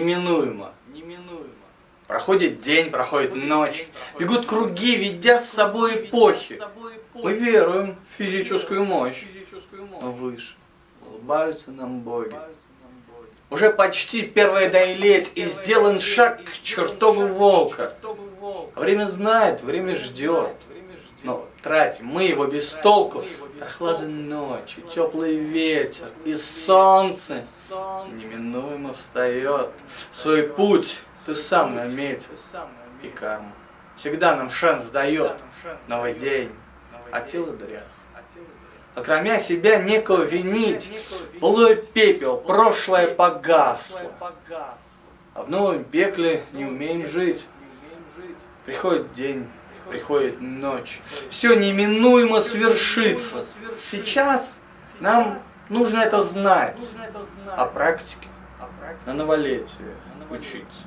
неминуемо. неминуемо. Проходит день, проходит Проходит ночь, день, проходит бегут круги, ведя с собой эпохи. Мы веруем в физическую мощь, но выше улыбаются нам боги. Уже почти первое доилеть, и сделан шаг к чертову волка. Время знает, время ждет. Но тратим мы его без толку. Прохлада ночи, теплый ветер и солнце. Неминуемо встает. Свой путь ты сам наметил, и карма всегда нам шанс дает. Новый день, а тело дрях. Окромя себя некого винить, былой пепел, прошлое погасло. А в новом пекле не умеем жить. Приходит день, приходит ночь. Все неминуемо свершится. Сейчас нам нужно это знать. А практике на новолетие учиться.